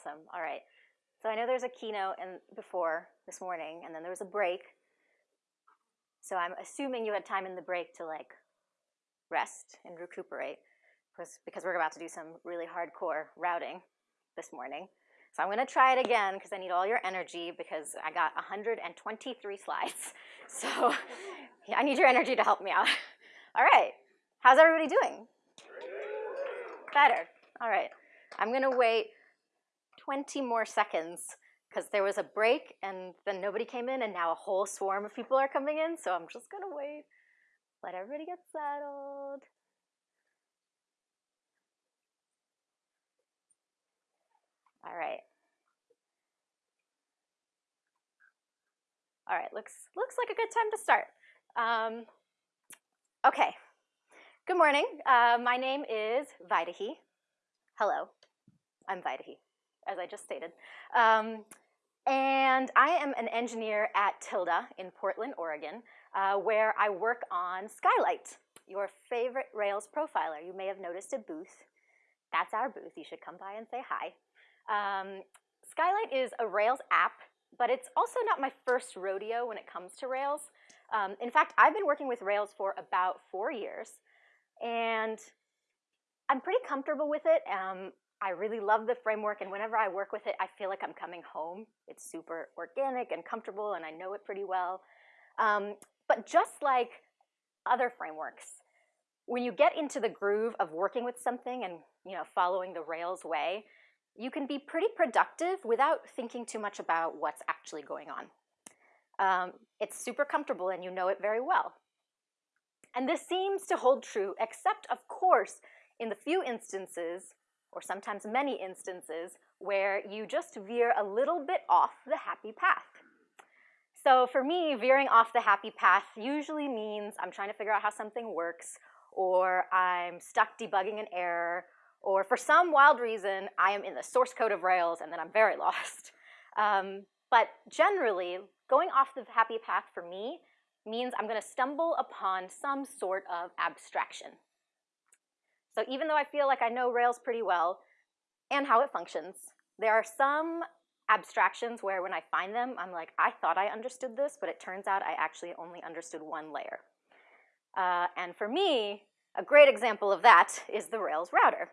Awesome. All right. So I know there's a keynote and before this morning, and then there was a break. So I'm assuming you had time in the break to like rest and recuperate because we're about to do some really hardcore routing this morning. So I'm going to try it again because I need all your energy because I got 123 slides. So yeah, I need your energy to help me out. All right. How's everybody doing? Better. All right. I'm going to wait 20 more seconds because there was a break and then nobody came in and now a whole swarm of people are coming in. So I'm just going to wait. Let everybody get settled. All right. All right, looks, looks like a good time to start. Um, okay, good morning. Uh, my name is Vaidehi. Hello, I'm Vaidehi, as I just stated. Um, and I am an engineer at Tilde in Portland, Oregon, uh, where I work on Skylight, your favorite Rails profiler. You may have noticed a booth. That's our booth. You should come by and say hi. Um, Skylight is a Rails app, but it's also not my first rodeo when it comes to Rails. Um, in fact, I've been working with Rails for about four years, and I'm pretty comfortable with it. Um, I really love the framework, and whenever I work with it, I feel like I'm coming home. It's super organic and comfortable, and I know it pretty well. Um, but just like other frameworks, when you get into the groove of working with something and you know following the Rails way, you can be pretty productive without thinking too much about what's actually going on. Um, it's super comfortable and you know it very well. And this seems to hold true, except of course, in the few instances, or sometimes many instances, where you just veer a little bit off the happy path. So for me, veering off the happy path usually means I'm trying to figure out how something works, or I'm stuck debugging an error, or for some wild reason, I am in the source code of Rails and then I'm very lost. Um, but generally, going off the happy path for me means I'm going to stumble upon some sort of abstraction. So even though I feel like I know Rails pretty well and how it functions, there are some abstractions where when I find them, I'm like, I thought I understood this, but it turns out I actually only understood one layer. Uh, and for me, a great example of that is the Rails router.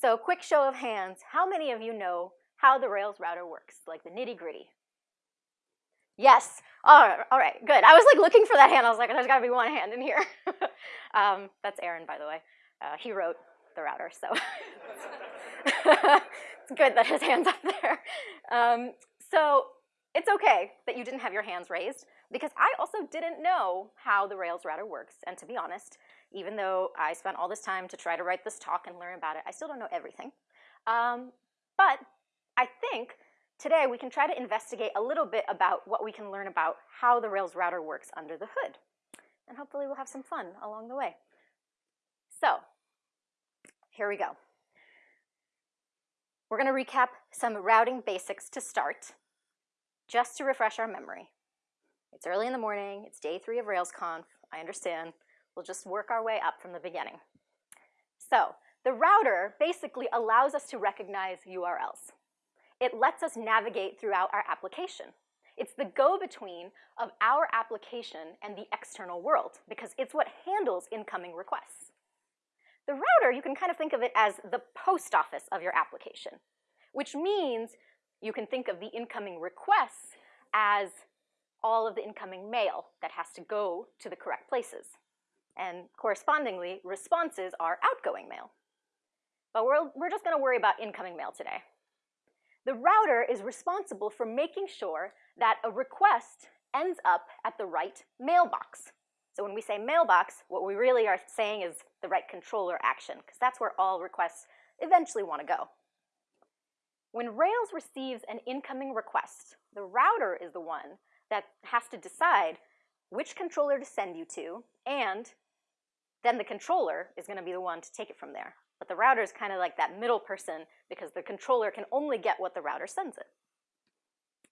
So quick show of hands, how many of you know how the Rails router works, like the nitty gritty? Yes, all right, all right, good. I was like looking for that hand. I was like, there's gotta be one hand in here. um, that's Aaron, by the way. Uh, he wrote the router, so it's good that his hand's up there. Um, so it's okay that you didn't have your hands raised because I also didn't know how the Rails router works. And to be honest, even though I spent all this time to try to write this talk and learn about it, I still don't know everything. Um, but I think today we can try to investigate a little bit about what we can learn about how the Rails router works under the hood. And hopefully we'll have some fun along the way. So here we go. We're going to recap some routing basics to start, just to refresh our memory. It's early in the morning, it's day three of RailsConf, I understand. We'll just work our way up from the beginning. So the router basically allows us to recognize URLs. It lets us navigate throughout our application. It's the go-between of our application and the external world because it's what handles incoming requests. The router, you can kind of think of it as the post office of your application, which means you can think of the incoming requests as all of the incoming mail that has to go to the correct places and correspondingly, responses are outgoing mail. But we're, we're just gonna worry about incoming mail today. The router is responsible for making sure that a request ends up at the right mailbox. So when we say mailbox, what we really are saying is the right controller action, because that's where all requests eventually want to go. When Rails receives an incoming request, the router is the one that has to decide which controller to send you to and then the controller is going to be the one to take it from there. But the router is kind of like that middle person because the controller can only get what the router sends it.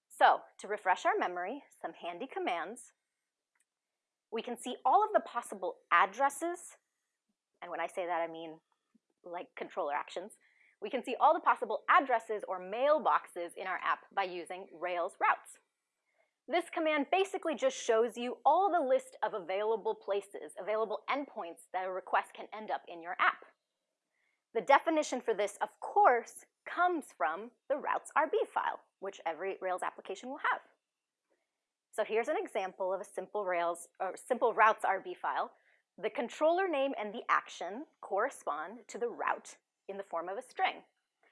So to refresh our memory, some handy commands. We can see all of the possible addresses, and when I say that I mean like controller actions. we can see all the possible addresses or mailboxes in our app by using Rails routes. This command basically just shows you all the list of available places, available endpoints that a request can end up in your app. The definition for this, of course, comes from the routes RB file, which every Rails application will have. So here's an example of a simple Rails or simple routes RB file. The controller name and the action correspond to the route in the form of a string.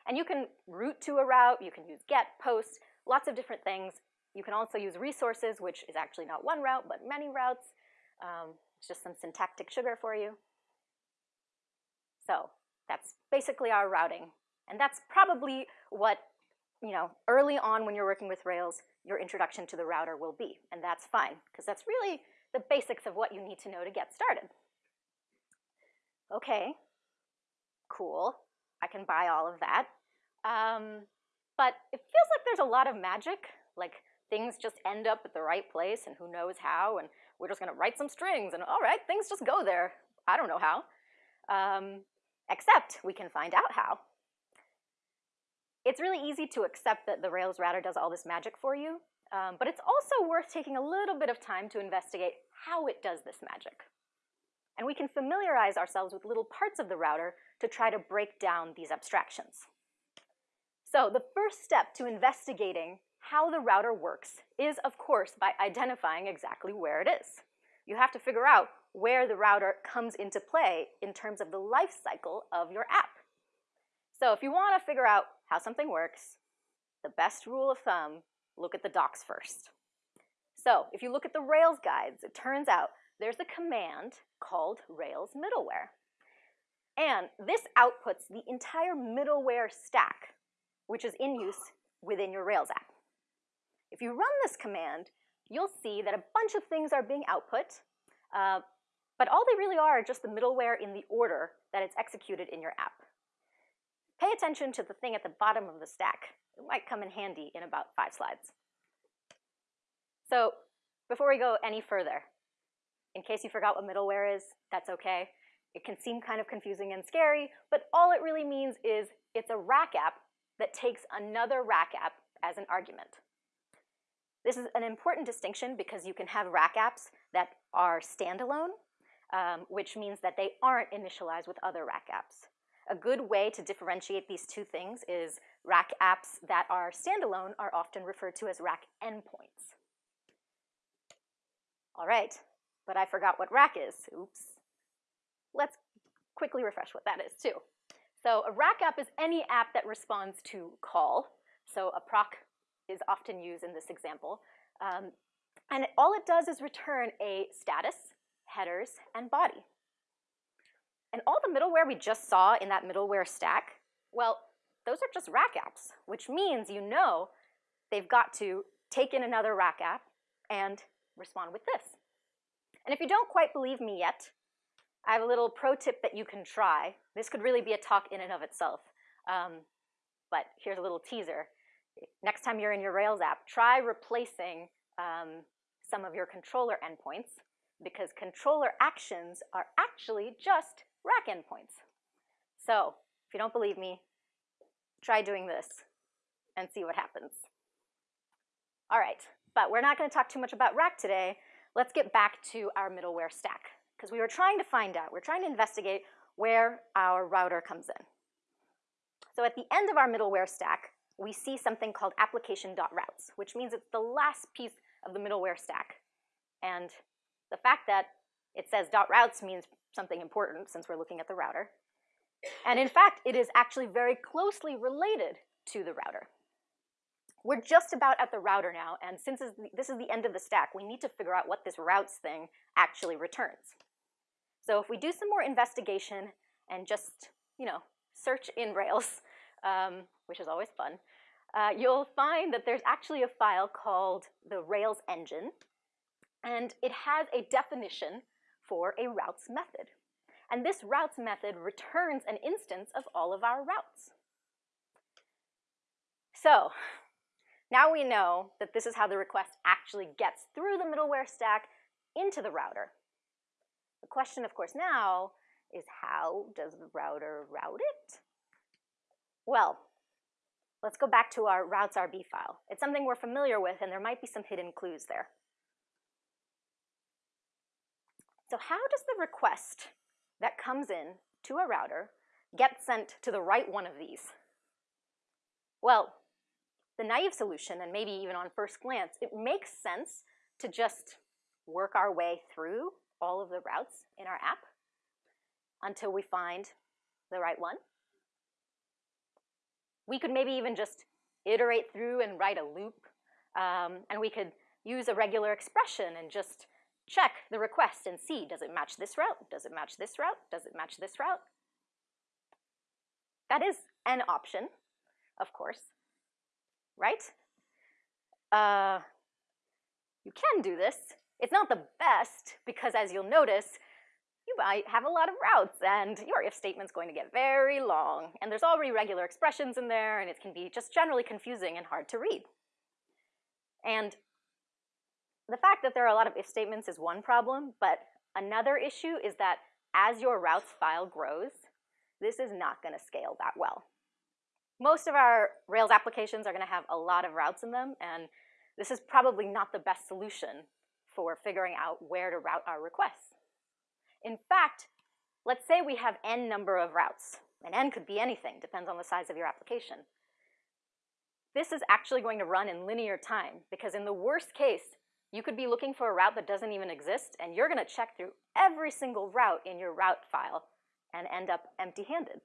And you can route to a route, you can use get, post, lots of different things. You can also use resources, which is actually not one route, but many routes. Um, it's just some syntactic sugar for you. So that's basically our routing. And that's probably what, you know, early on when you're working with Rails, your introduction to the router will be. And that's fine, because that's really the basics of what you need to know to get started. Okay, cool. I can buy all of that. Um, but it feels like there's a lot of magic, like things just end up at the right place and who knows how, and we're just gonna write some strings and all right, things just go there. I don't know how. Um, except we can find out how. It's really easy to accept that the Rails router does all this magic for you, um, but it's also worth taking a little bit of time to investigate how it does this magic. And we can familiarize ourselves with little parts of the router to try to break down these abstractions. So the first step to investigating how the router works is, of course, by identifying exactly where it is. You have to figure out where the router comes into play in terms of the life cycle of your app. So if you want to figure out how something works, the best rule of thumb, look at the docs first. So if you look at the Rails guides, it turns out there's a command called Rails middleware. And this outputs the entire middleware stack, which is in use within your Rails app. If you run this command, you'll see that a bunch of things are being output, uh, but all they really are are just the middleware in the order that it's executed in your app. Pay attention to the thing at the bottom of the stack. It might come in handy in about five slides. So before we go any further, in case you forgot what middleware is, that's okay. It can seem kind of confusing and scary, but all it really means is it's a rack app that takes another rack app as an argument. This is an important distinction because you can have rack apps that are standalone, um, which means that they aren't initialized with other rack apps. A good way to differentiate these two things is rack apps that are standalone are often referred to as rack endpoints. All right, but I forgot what rack is. Oops. Let's quickly refresh what that is too. So a rack app is any app that responds to call. So a proc is often used in this example. Um, and all it does is return a status, headers, and body. And all the middleware we just saw in that middleware stack, well, those are just rack apps, which means you know they've got to take in another rack app and respond with this. And if you don't quite believe me yet, I have a little pro tip that you can try. This could really be a talk in and of itself, um, but here's a little teaser. Next time you're in your Rails app, try replacing um, some of your controller endpoints because controller actions are actually just rack endpoints. So if you don't believe me, try doing this and see what happens. All right, but we're not going to talk too much about rack today. Let's get back to our middleware stack because we were trying to find out, we're trying to investigate where our router comes in. So at the end of our middleware stack, we see something called application.routes, which means it's the last piece of the middleware stack. And the fact that it says .routes means something important since we're looking at the router. And in fact, it is actually very closely related to the router. We're just about at the router now, and since this is the end of the stack, we need to figure out what this routes thing actually returns. So if we do some more investigation and just, you know, search in Rails, um, which is always fun, uh, you'll find that there's actually a file called the Rails engine, and it has a definition for a routes method. And this routes method returns an instance of all of our routes. So now we know that this is how the request actually gets through the middleware stack into the router. The question, of course, now is how does the router route it? Well, let's go back to our routes RB file. It's something we're familiar with, and there might be some hidden clues there. So how does the request that comes in to a router get sent to the right one of these? Well, the naive solution, and maybe even on first glance, it makes sense to just work our way through all of the routes in our app until we find the right one. We could maybe even just iterate through and write a loop, um, and we could use a regular expression and just check the request and see, does it match this route? Does it match this route? Does it match this route? That is an option, of course, right? Uh, you can do this. It's not the best because as you'll notice, you might have a lot of routes and your if statement's going to get very long and there's already regular expressions in there and it can be just generally confusing and hard to read. And the fact that there are a lot of if statements is one problem, but another issue is that as your routes file grows, this is not going to scale that well. Most of our Rails applications are going to have a lot of routes in them, and this is probably not the best solution for figuring out where to route our requests. In fact, let's say we have n number of routes, and n could be anything, depends on the size of your application. This is actually going to run in linear time, because in the worst case, you could be looking for a route that doesn't even exist, and you're going to check through every single route in your route file and end up empty-handed.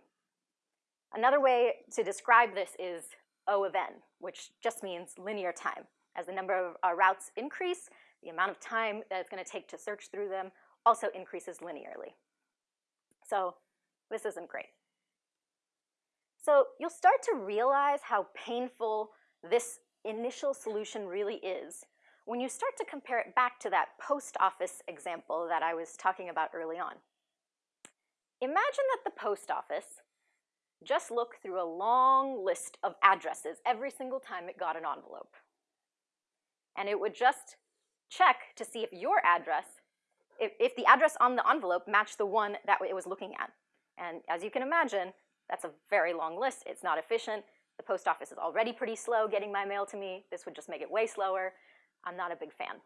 Another way to describe this is O of n, which just means linear time. As the number of uh, routes increase, the amount of time that it's going to take to search through them also increases linearly. So this isn't great. So you'll start to realize how painful this initial solution really is when you start to compare it back to that post office example that I was talking about early on. Imagine that the post office just looked through a long list of addresses every single time it got an envelope. And it would just check to see if your address, if, if the address on the envelope matched the one that it was looking at. And as you can imagine, that's a very long list. It's not efficient. The post office is already pretty slow getting my mail to me. This would just make it way slower. I'm not a big fan.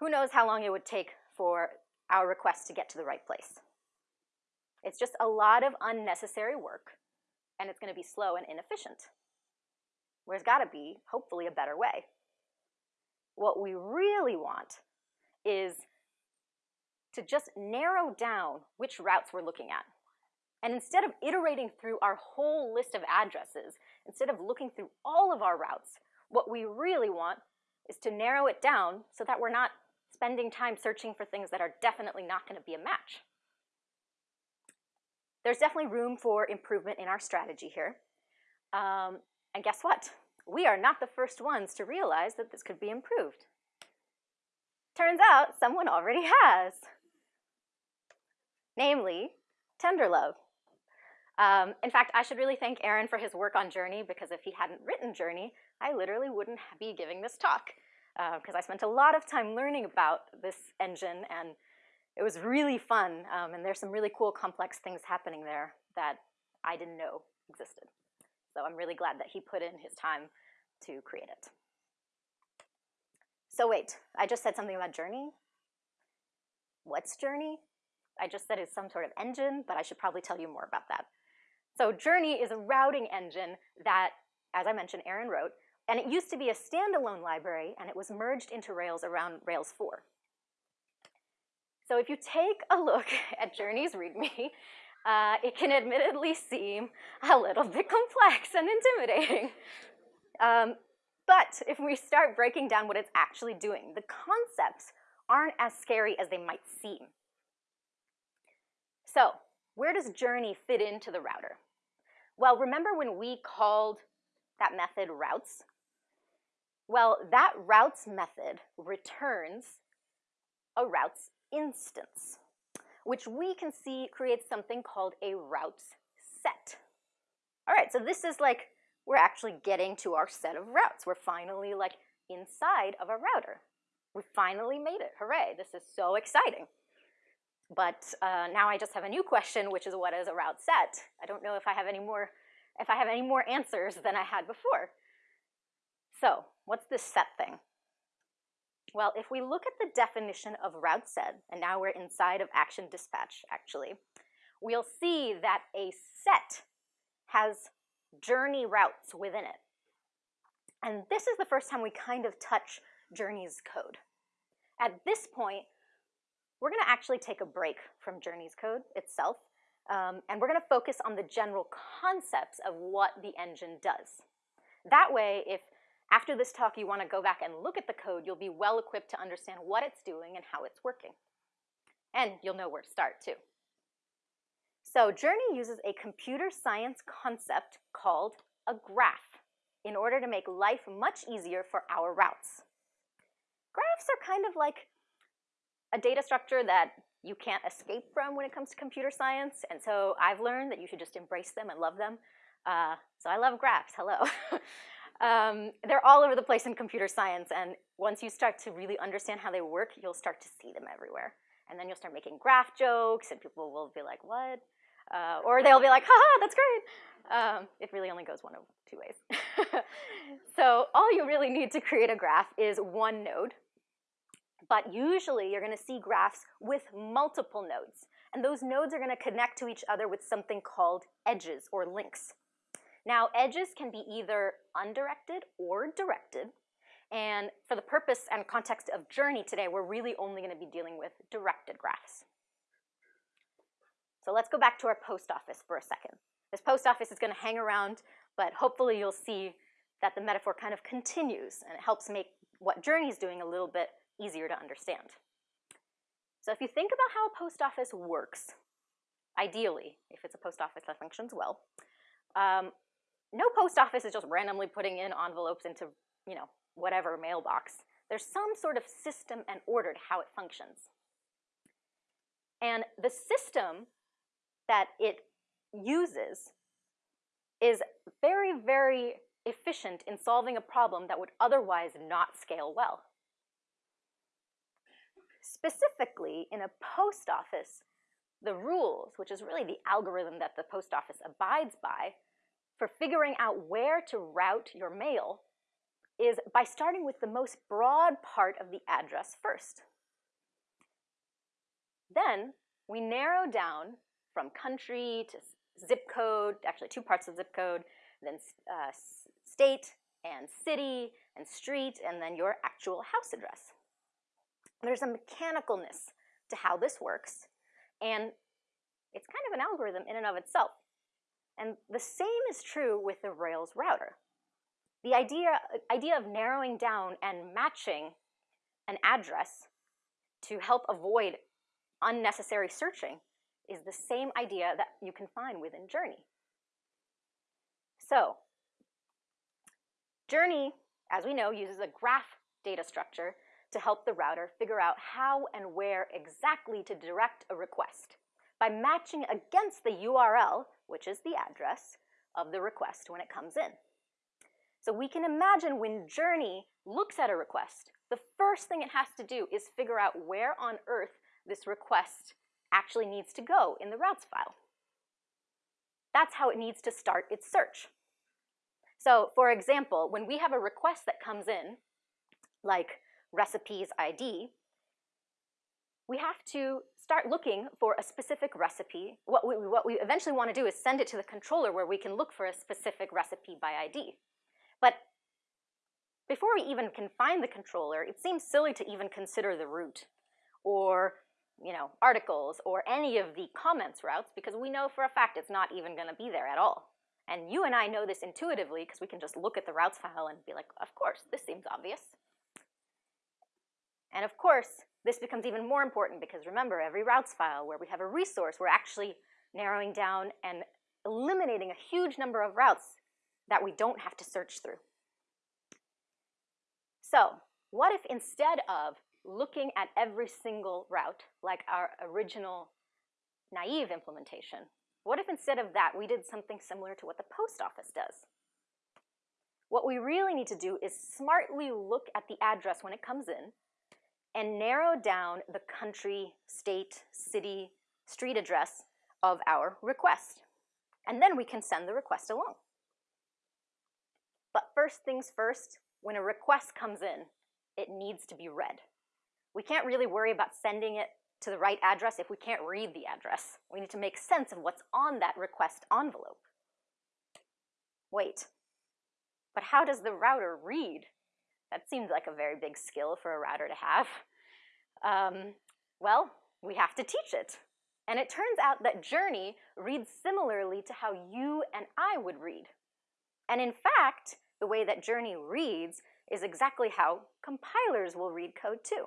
Who knows how long it would take for our request to get to the right place. It's just a lot of unnecessary work, and it's going to be slow and inefficient. There's got to be, hopefully, a better way. What we really want is to just narrow down which routes we're looking at. And instead of iterating through our whole list of addresses, instead of looking through all of our routes, what we really want is to narrow it down so that we're not spending time searching for things that are definitely not going to be a match. There's definitely room for improvement in our strategy here. Um, and guess what? We are not the first ones to realize that this could be improved. Turns out someone already has. Namely, Tenderlove. Um, in fact, I should really thank Aaron for his work on Journey because if he hadn't written Journey, I literally wouldn't be giving this talk because uh, I spent a lot of time learning about this engine and it was really fun um, and there's some really cool complex things happening there that I didn't know existed. So I'm really glad that he put in his time to create it. So wait, I just said something about Journey. What's Journey? I just said it's some sort of engine, but I should probably tell you more about that. So Journey is a routing engine that, as I mentioned, Aaron wrote, and it used to be a standalone library, and it was merged into Rails around Rails 4. So if you take a look at Journey's README, uh, it can admittedly seem a little bit complex and intimidating. Um, but if we start breaking down what it's actually doing, the concepts aren't as scary as they might seem. So where does Journey fit into the router? Well, remember when we called that method routes? Well, that routes method returns a routes instance, which we can see creates something called a routes set. All right, so this is like, we're actually getting to our set of routes. We're finally like inside of a router. We finally made it, hooray, this is so exciting. But uh, now I just have a new question, which is what is a route set? I don't know if I have any more, if I have any more answers than I had before. So what's this set thing? Well, if we look at the definition of route set, and now we're inside of action dispatch actually, we'll see that a set has journey routes within it. And this is the first time we kind of touch Journey's code. At this point, we're going to actually take a break from Journey's code itself, um, and we're going to focus on the general concepts of what the engine does. That way, if after this talk you want to go back and look at the code, you'll be well equipped to understand what it's doing and how it's working. And you'll know where to start too. So Journey uses a computer science concept called a graph in order to make life much easier for our routes. Graphs are kind of like a data structure that you can't escape from when it comes to computer science, and so I've learned that you should just embrace them and love them. Uh, so I love graphs, hello. um, they're all over the place in computer science, and once you start to really understand how they work, you'll start to see them everywhere. And then you'll start making graph jokes, and people will be like, what? Uh, or they'll be like, haha, that's great. Um, it really only goes one of two ways. so all you really need to create a graph is one node, but usually you're going to see graphs with multiple nodes. And those nodes are going to connect to each other with something called edges or links. Now, edges can be either undirected or directed. And for the purpose and context of Journey today, we're really only going to be dealing with directed graphs. So let's go back to our post office for a second. This post office is going to hang around, but hopefully you'll see that the metaphor kind of continues and it helps make what Journey is doing a little bit easier to understand. So if you think about how a post office works, ideally, if it's a post office that functions well, um, no post office is just randomly putting in envelopes into, you know, whatever mailbox. There's some sort of system and order to how it functions. And the system that it uses is very, very efficient in solving a problem that would otherwise not scale well. Specifically, in a post office, the rules, which is really the algorithm that the post office abides by, for figuring out where to route your mail is by starting with the most broad part of the address first. Then we narrow down from country to zip code, actually two parts of zip code, then uh, state and city and street, and then your actual house address. There's a mechanicalness to how this works, and it's kind of an algorithm in and of itself. And the same is true with the Rails router. The idea, idea of narrowing down and matching an address to help avoid unnecessary searching is the same idea that you can find within Journey. So, Journey, as we know, uses a graph data structure to help the router figure out how and where exactly to direct a request by matching against the URL, which is the address, of the request when it comes in. So we can imagine when Journey looks at a request, the first thing it has to do is figure out where on earth this request actually needs to go in the routes file. That's how it needs to start its search. So for example, when we have a request that comes in, like recipes ID, we have to start looking for a specific recipe. What we, what we eventually want to do is send it to the controller where we can look for a specific recipe by ID. But before we even can find the controller, it seems silly to even consider the root or you know, articles or any of the comments routes because we know for a fact it's not even going to be there at all. And you and I know this intuitively because we can just look at the routes file and be like, of course, this seems obvious. And of course, this becomes even more important because remember, every routes file where we have a resource, we're actually narrowing down and eliminating a huge number of routes that we don't have to search through. So what if instead of looking at every single route, like our original naive implementation, what if instead of that we did something similar to what the post office does? What we really need to do is smartly look at the address when it comes in and narrow down the country, state, city, street address of our request. And then we can send the request along. But first things first, when a request comes in, it needs to be read. We can't really worry about sending it to the right address if we can't read the address. We need to make sense of what's on that request envelope. Wait, but how does the router read? That seems like a very big skill for a router to have. Um, well, we have to teach it. And it turns out that Journey reads similarly to how you and I would read. And in fact, the way that Journey reads is exactly how compilers will read code too.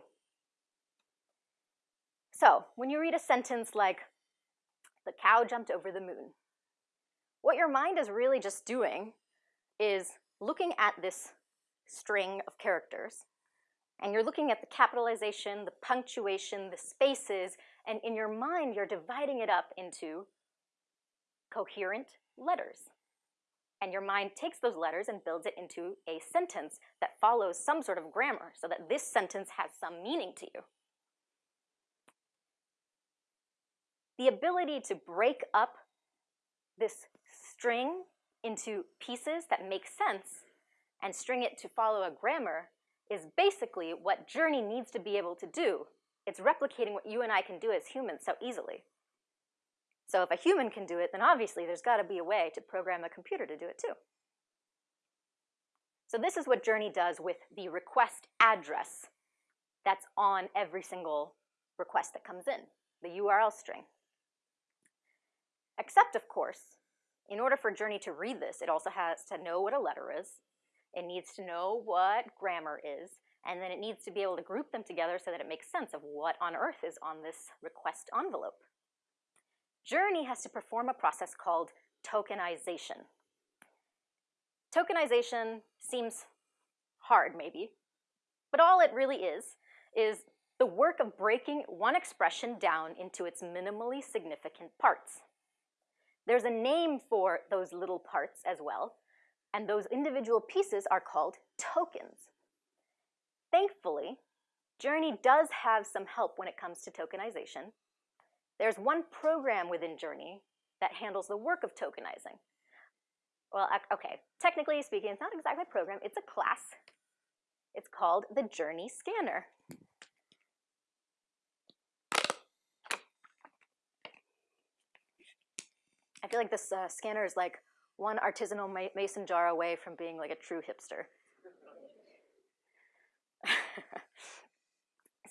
So, when you read a sentence like, the cow jumped over the moon, what your mind is really just doing is looking at this string of characters, and you're looking at the capitalization, the punctuation, the spaces, and in your mind, you're dividing it up into coherent letters. And your mind takes those letters and builds it into a sentence that follows some sort of grammar so that this sentence has some meaning to you. The ability to break up this string into pieces that make sense and string it to follow a grammar is basically what Journey needs to be able to do. It's replicating what you and I can do as humans so easily. So if a human can do it, then obviously there's got to be a way to program a computer to do it too. So this is what Journey does with the request address that's on every single request that comes in, the URL string. Except, of course, in order for Journey to read this, it also has to know what a letter is, it needs to know what grammar is, and then it needs to be able to group them together so that it makes sense of what on earth is on this request envelope. Journey has to perform a process called tokenization. Tokenization seems hard, maybe, but all it really is, is the work of breaking one expression down into its minimally significant parts. There's a name for those little parts as well, and those individual pieces are called tokens. Thankfully, Journey does have some help when it comes to tokenization. There's one program within Journey that handles the work of tokenizing. Well, okay, technically speaking, it's not exactly a program, it's a class. It's called the Journey Scanner. I feel like this uh, scanner is like one artisanal ma mason jar away from being like a true hipster.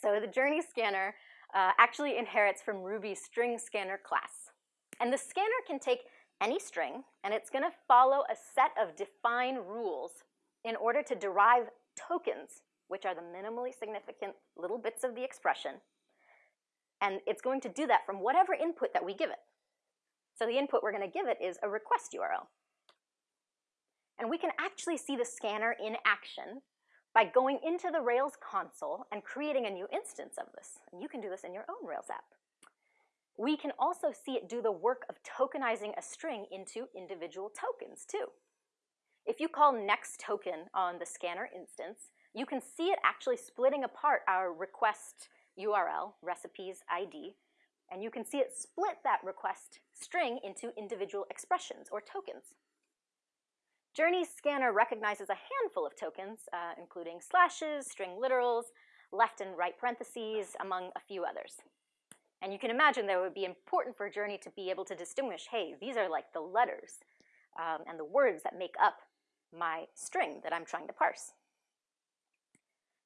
so the Journey Scanner uh, actually inherits from Ruby's string scanner class. And the scanner can take any string, and it's going to follow a set of defined rules in order to derive tokens, which are the minimally significant little bits of the expression. And it's going to do that from whatever input that we give it. So the input we're going to give it is a request URL. And we can actually see the scanner in action by going into the Rails console and creating a new instance of this. And you can do this in your own Rails app. We can also see it do the work of tokenizing a string into individual tokens too. If you call next token on the scanner instance, you can see it actually splitting apart our request URL, recipes ID, and you can see it split that request string into individual expressions or tokens. Journey Scanner recognizes a handful of tokens, uh, including slashes, string literals, left and right parentheses, among a few others. And you can imagine that it would be important for Journey to be able to distinguish, hey, these are like the letters um, and the words that make up my string that I'm trying to parse.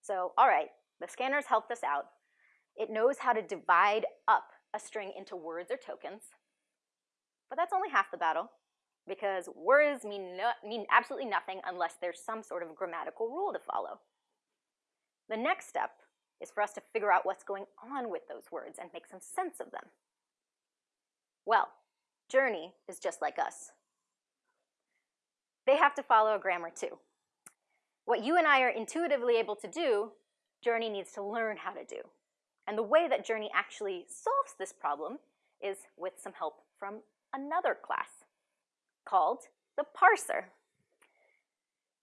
So, all right, the scanner's helped us out. It knows how to divide up a string into words or tokens. But that's only half the battle because words mean, no, mean absolutely nothing unless there's some sort of grammatical rule to follow. The next step is for us to figure out what's going on with those words and make some sense of them. Well, Journey is just like us. They have to follow a grammar too. What you and I are intuitively able to do, Journey needs to learn how to do. And the way that Journey actually solves this problem is with some help from another class called the parser.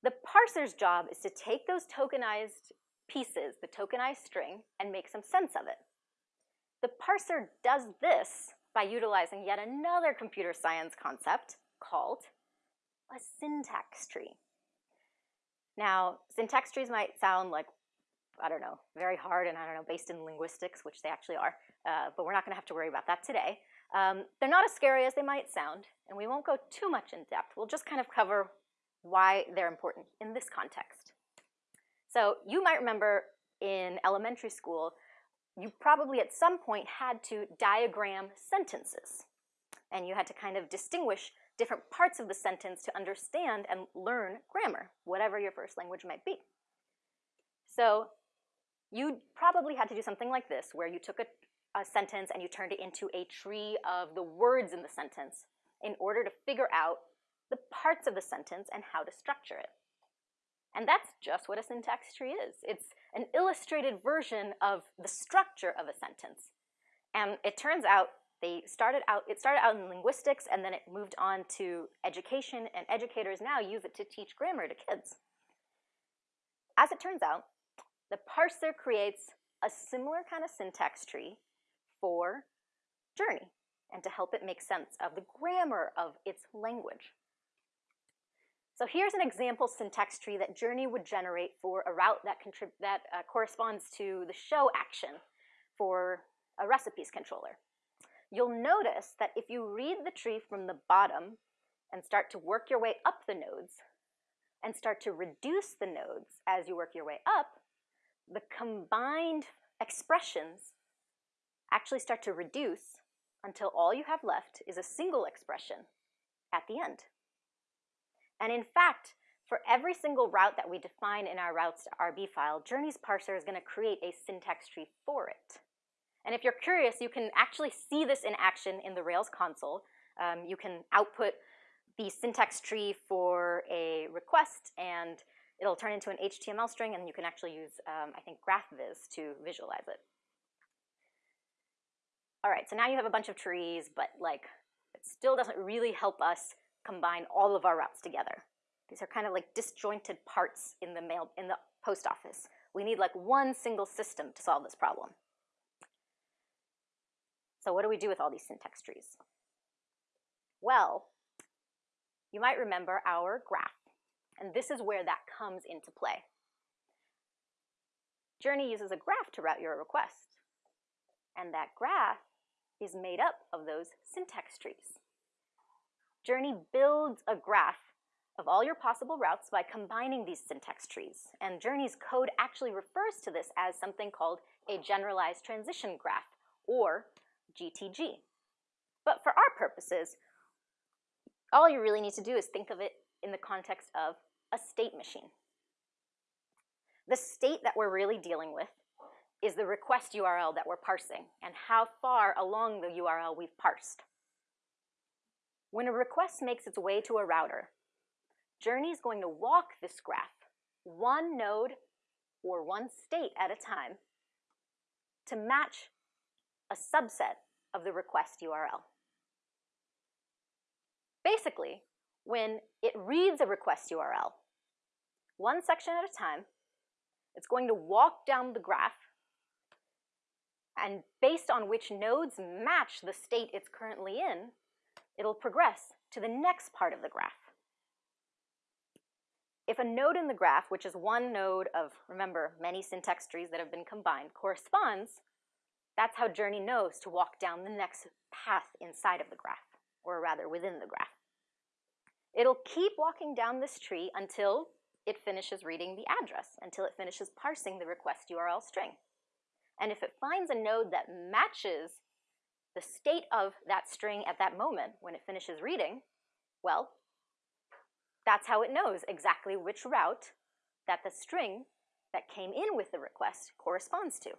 The parser's job is to take those tokenized pieces, the tokenized string, and make some sense of it. The parser does this by utilizing yet another computer science concept called a syntax tree. Now, syntax trees might sound like, I don't know, very hard and I don't know, based in linguistics, which they actually are, uh, but we're not gonna have to worry about that today. Um, they're not as scary as they might sound, and we won't go too much in depth. We'll just kind of cover why they're important in this context. So you might remember in elementary school, you probably at some point had to diagram sentences. And you had to kind of distinguish different parts of the sentence to understand and learn grammar, whatever your first language might be. So you probably had to do something like this, where you took a, a sentence and you turned it into a tree of the words in the sentence in order to figure out the parts of the sentence and how to structure it. And that's just what a syntax tree is. It's an illustrated version of the structure of a sentence. And it turns out they started out, it started out in linguistics and then it moved on to education and educators now use it to teach grammar to kids. As it turns out, the parser creates a similar kind of syntax tree for Journey and to help it make sense of the grammar of its language. So here's an example syntax tree that Journey would generate for a route that, that uh, corresponds to the show action for a recipes controller. You'll notice that if you read the tree from the bottom and start to work your way up the nodes and start to reduce the nodes as you work your way up, the combined expressions actually start to reduce until all you have left is a single expression at the end. And in fact, for every single route that we define in our routes to RB file, Journey's parser is going to create a syntax tree for it. And if you're curious, you can actually see this in action in the Rails console. Um, you can output the syntax tree for a request, and it'll turn into an HTML string, and you can actually use, um, I think, GraphViz to visualize it. All right, so now you have a bunch of trees, but like, it still doesn't really help us combine all of our routes together. These are kind of like disjointed parts in the mail in the post office. We need like one single system to solve this problem. So what do we do with all these syntax trees? Well, you might remember our graph, and this is where that comes into play. Journey uses a graph to route your request, and that graph is made up of those syntax trees. Journey builds a graph of all your possible routes by combining these syntax trees. And Journey's code actually refers to this as something called a generalized transition graph, or GTG. But for our purposes, all you really need to do is think of it in the context of a state machine. The state that we're really dealing with is the request URL that we're parsing and how far along the URL we've parsed. When a request makes its way to a router, Journey is going to walk this graph one node or one state at a time to match a subset of the request URL. Basically, when it reads a request URL, one section at a time, it's going to walk down the graph and based on which nodes match the state it's currently in, it'll progress to the next part of the graph. If a node in the graph, which is one node of, remember, many syntax trees that have been combined, corresponds, that's how Journey knows to walk down the next path inside of the graph, or rather within the graph. It'll keep walking down this tree until it finishes reading the address, until it finishes parsing the request URL string. And if it finds a node that matches the state of that string at that moment when it finishes reading, well, that's how it knows exactly which route that the string that came in with the request corresponds to.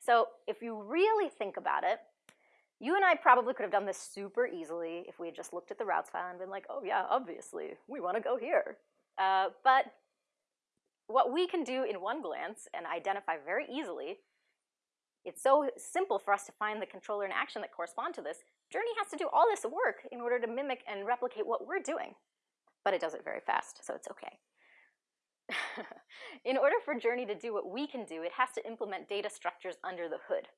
So if you really think about it, you and I probably could have done this super easily if we had just looked at the routes file and been like, oh yeah, obviously, we want to go here. Uh, but what we can do in one glance and identify very easily it's so simple for us to find the controller and action that correspond to this. Journey has to do all this work in order to mimic and replicate what we're doing. But it does it very fast, so it's okay. in order for Journey to do what we can do, it has to implement data structures under the hood.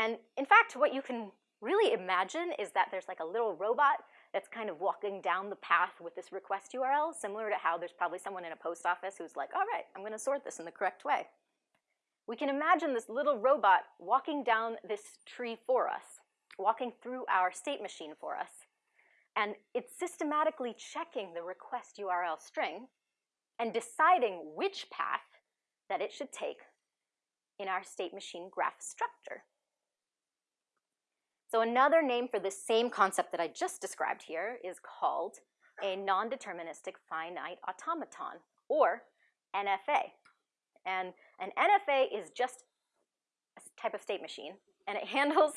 And in fact, what you can really imagine is that there's like a little robot that's kind of walking down the path with this request URL, similar to how there's probably someone in a post office who's like, all right, I'm gonna sort this in the correct way. We can imagine this little robot walking down this tree for us, walking through our state machine for us, and it's systematically checking the request URL string and deciding which path that it should take in our state machine graph structure. So another name for the same concept that I just described here is called a non-deterministic finite automaton, or NFA. And an NFA is just a type of state machine, and it handles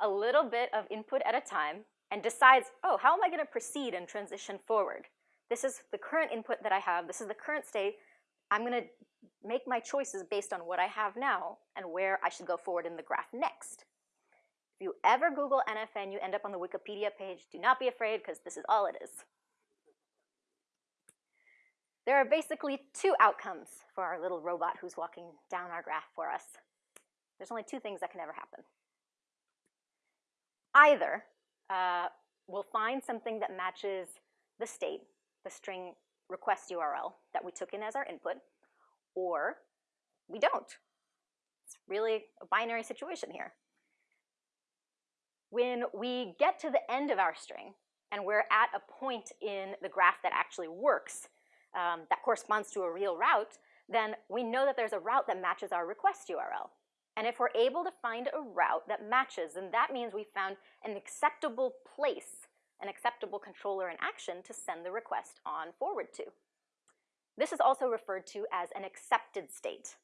a little bit of input at a time and decides, oh, how am I going to proceed and transition forward? This is the current input that I have. This is the current state. I'm going to make my choices based on what I have now and where I should go forward in the graph next. You ever Google NFA, you end up on the Wikipedia page, do not be afraid because this is all it is. There are basically two outcomes for our little robot who's walking down our graph for us. There's only two things that can ever happen. Either uh, we'll find something that matches the state, the string request URL that we took in as our input, or we don't. It's really a binary situation here. When we get to the end of our string, and we're at a point in the graph that actually works, um, that corresponds to a real route, then we know that there's a route that matches our request URL. And if we're able to find a route that matches, then that means we found an acceptable place, an acceptable controller in action to send the request on forward to. This is also referred to as an accepted state.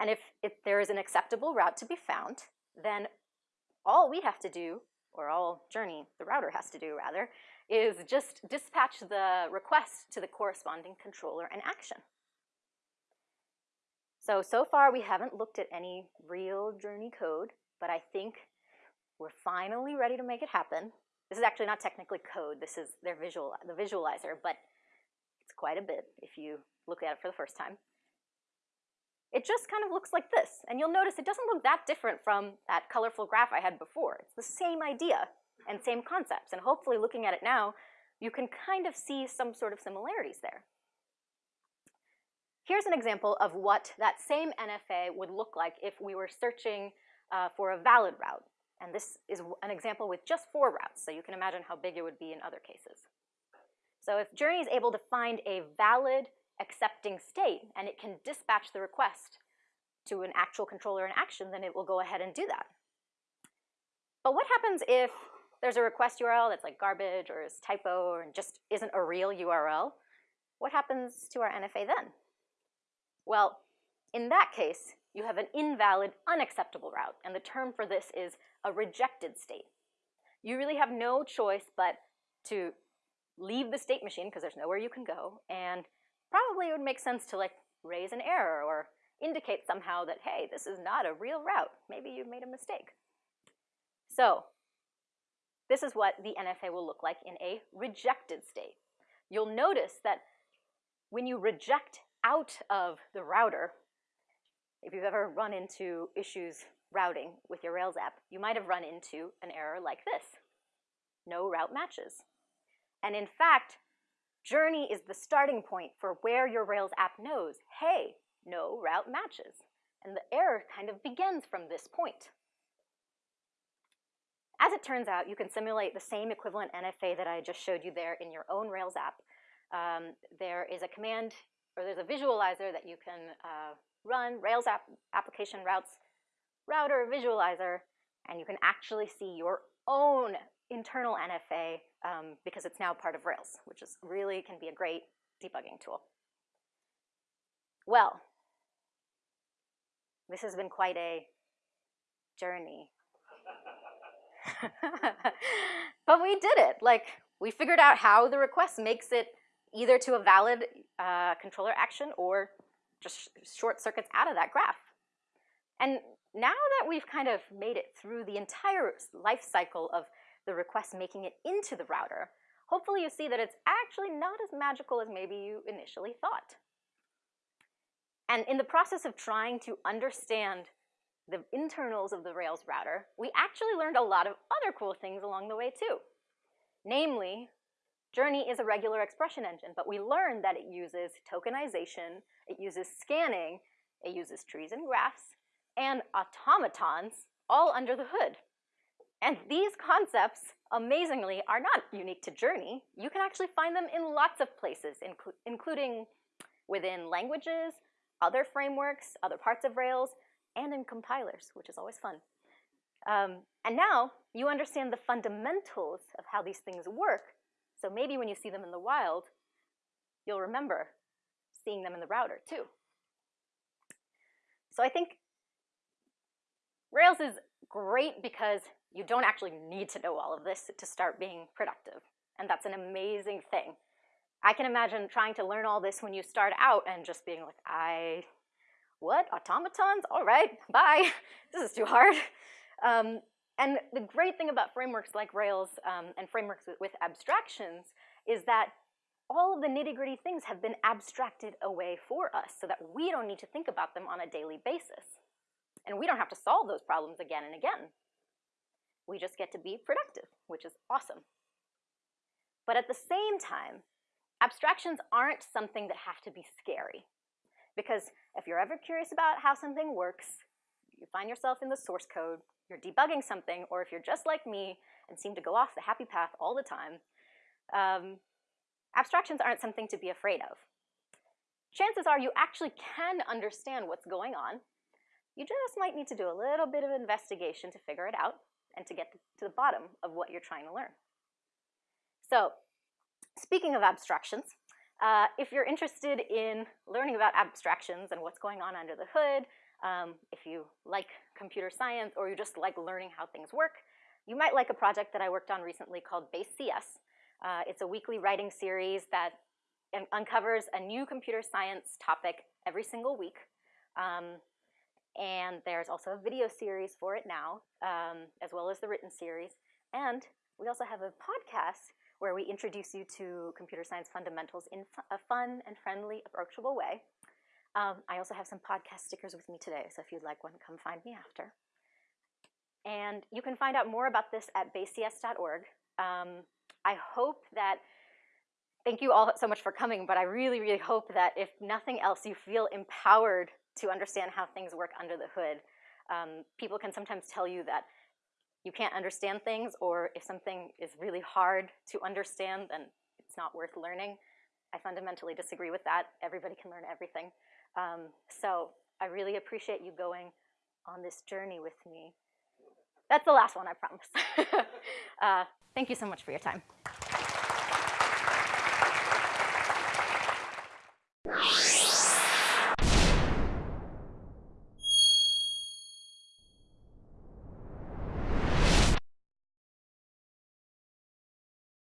And if, if there is an acceptable route to be found, then all we have to do, or all Journey, the router has to do rather, is just dispatch the request to the corresponding controller and action. So, so far we haven't looked at any real Journey code, but I think we're finally ready to make it happen. This is actually not technically code, this is their visual, the visualizer, but it's quite a bit if you look at it for the first time. It just kind of looks like this, and you'll notice it doesn't look that different from that colorful graph I had before. It's the same idea and same concepts, and hopefully looking at it now, you can kind of see some sort of similarities there. Here's an example of what that same NFA would look like if we were searching uh, for a valid route. And this is an example with just four routes, so you can imagine how big it would be in other cases. So if Journey is able to find a valid accepting state and it can dispatch the request to an actual controller in action, then it will go ahead and do that. But what happens if there's a request URL that's like garbage or is typo or just isn't a real URL? What happens to our NFA then? Well, in that case, you have an invalid, unacceptable route, and the term for this is a rejected state. You really have no choice but to leave the state machine because there's nowhere you can go, and probably it would make sense to like raise an error or indicate somehow that, hey, this is not a real route. Maybe you've made a mistake. So this is what the NFA will look like in a rejected state. You'll notice that when you reject out of the router, if you've ever run into issues routing with your Rails app, you might have run into an error like this. No route matches. And in fact, Journey is the starting point for where your Rails app knows, hey, no route matches. And the error kind of begins from this point. As it turns out, you can simulate the same equivalent NFA that I just showed you there in your own Rails app. Um, there is a command or there's a visualizer that you can uh, run, Rails app, application routes, router visualizer, and you can actually see your own internal NFA um, because it's now part of Rails, which is really can be a great debugging tool. Well, this has been quite a journey. but we did it. Like, we figured out how the request makes it either to a valid uh, controller action or just short circuits out of that graph. And now that we've kind of made it through the entire life cycle of the request making it into the router, hopefully you see that it's actually not as magical as maybe you initially thought. And in the process of trying to understand the internals of the Rails router, we actually learned a lot of other cool things along the way too. Namely, Journey is a regular expression engine, but we learned that it uses tokenization, it uses scanning, it uses trees and graphs, and automatons all under the hood. And these concepts, amazingly, are not unique to Journey. You can actually find them in lots of places, inclu including within languages, other frameworks, other parts of Rails, and in compilers, which is always fun. Um, and now you understand the fundamentals of how these things work, so maybe when you see them in the wild, you'll remember seeing them in the router too. So I think Rails is great because you don't actually need to know all of this to start being productive. And that's an amazing thing. I can imagine trying to learn all this when you start out and just being like, I, what, automatons? All right, bye. This is too hard. Um, and the great thing about frameworks like Rails um, and frameworks with, with abstractions is that all of the nitty gritty things have been abstracted away for us so that we don't need to think about them on a daily basis. And we don't have to solve those problems again and again. We just get to be productive, which is awesome. But at the same time, abstractions aren't something that have to be scary. Because if you're ever curious about how something works, you find yourself in the source code, you're debugging something, or if you're just like me and seem to go off the happy path all the time, um, abstractions aren't something to be afraid of. Chances are you actually can understand what's going on. You just might need to do a little bit of investigation to figure it out and to get to the bottom of what you're trying to learn. So speaking of abstractions, uh, if you're interested in learning about abstractions and what's going on under the hood, um, if you like computer science or you just like learning how things work, you might like a project that I worked on recently called Base CS. Uh, it's a weekly writing series that uncovers a new computer science topic every single week. Um, and there's also a video series for it now, um, as well as the written series. And we also have a podcast where we introduce you to computer science fundamentals in a fun and friendly, approachable way. Um, I also have some podcast stickers with me today, so if you'd like one, come find me after. And you can find out more about this at basecs.org. Um, I hope that, thank you all so much for coming, but I really, really hope that if nothing else, you feel empowered to understand how things work under the hood. Um, people can sometimes tell you that you can't understand things, or if something is really hard to understand, then it's not worth learning. I fundamentally disagree with that. Everybody can learn everything. Um, so I really appreciate you going on this journey with me. That's the last one, I promise. uh, thank you so much for your time.